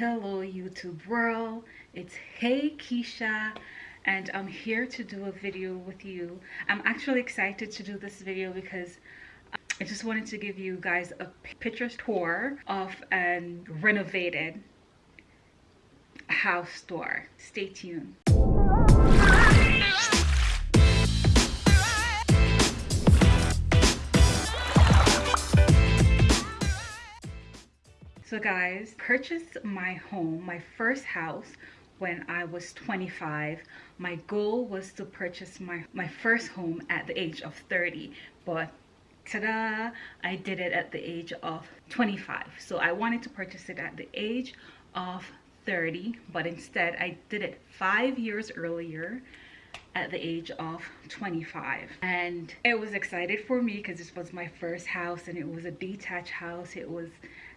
Hello YouTube world, it's Hey Keisha and I'm here to do a video with you. I'm actually excited to do this video because I just wanted to give you guys a picture tour of an renovated house tour. Stay tuned. So guys, purchased my home, my first house when I was 25. My goal was to purchase my, my first home at the age of 30, but ta-da, I did it at the age of 25. So I wanted to purchase it at the age of 30, but instead I did it five years earlier at the age of 25 and it was excited for me because this was my first house and it was a detached house. It was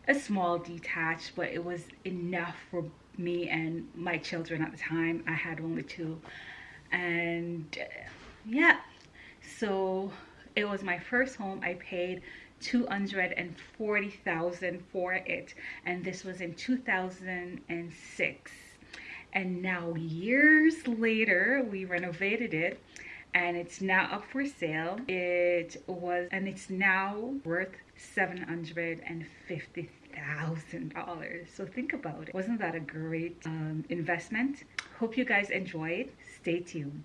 a small detached but it was enough for me and my children at the time. I had only two. And yeah. So it was my first home. I paid 240,000 for it. And this was in 2006 and now years later we renovated it and it's now up for sale. It was and it's now worth seven hundred and fifty thousand dollars. So think about it. Wasn't that a great um, investment? Hope you guys enjoyed stay tuned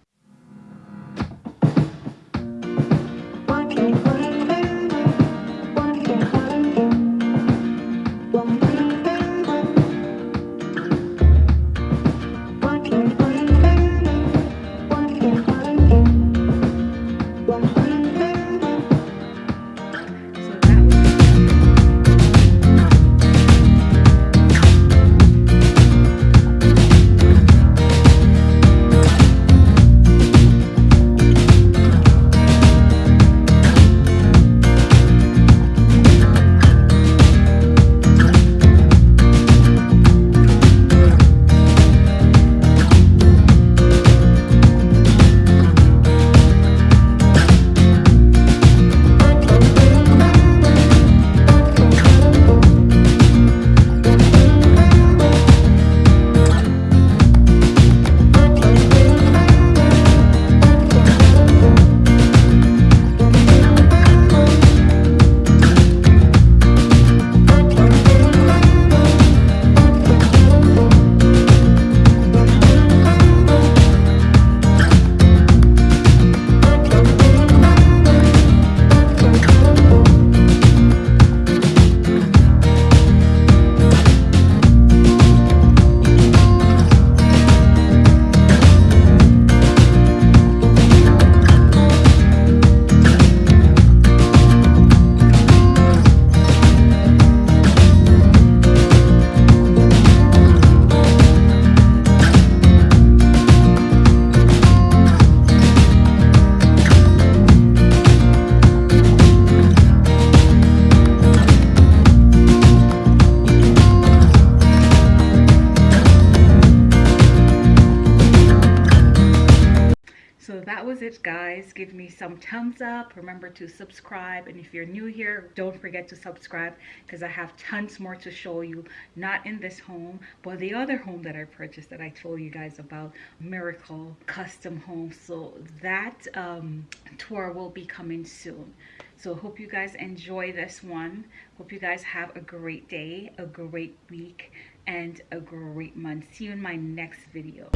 that was it guys. Give me some thumbs up. Remember to subscribe. And if you're new here don't forget to subscribe because i have tons more to show you not in this home but the other home that i purchased that i told you guys about miracle custom home. So that um, tour will be coming soon. So hope you guys enjoy this one. Hope you guys have a great day a great week and a great month. See you in my next video